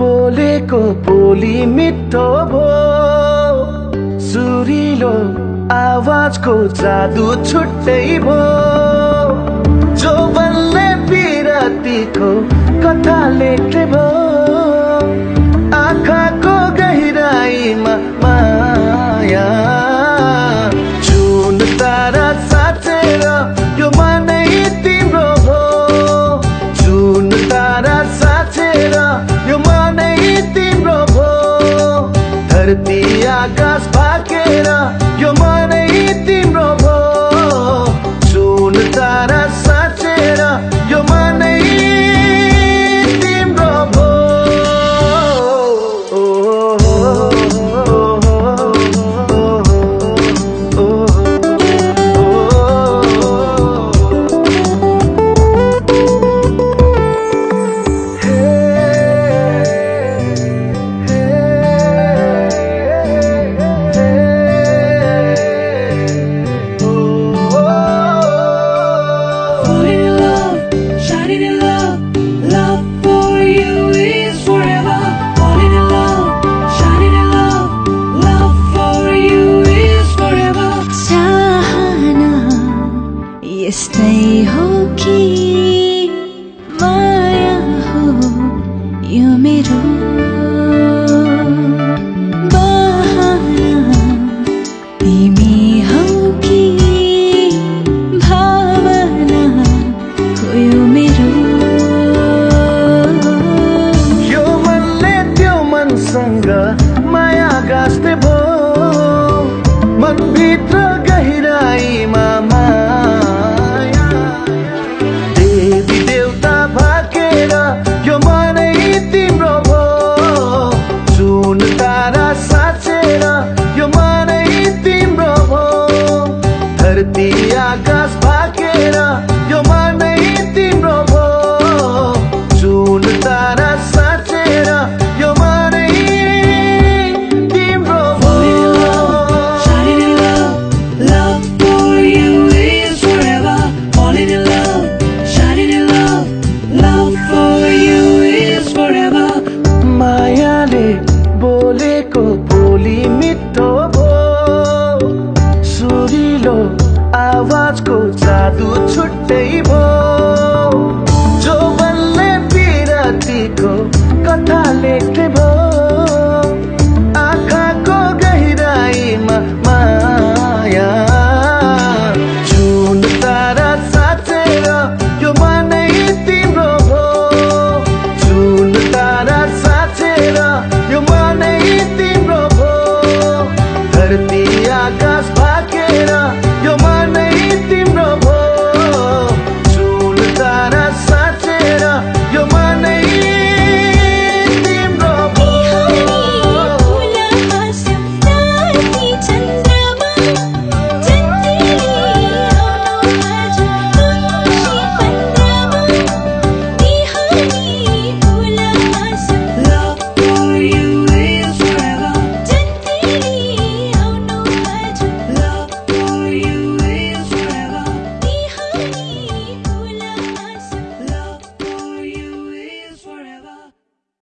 बोलेको बोली मिठो भो। सुरिलो आवाजको जादु छुट्टै भो। जो बल्ले बिरातीको कथा लेख्ने भयो धरती आकाश भाकेर यो मनै in love, love for you is forever. Falling in love, shining in love, love for you is forever. चाहना यस्तै हो कि माया हो यो मेरो मनभित्र गहिराईमा माया देवी देवता भाकेर यो मनै तिम्रो भो। जुन तारा साँचेर यो मनै तिम्रो भो। धरती आकाश भाकेर यो मनै तिम्रो भो। जुन तारा आवाजको जादु छुट्टै भो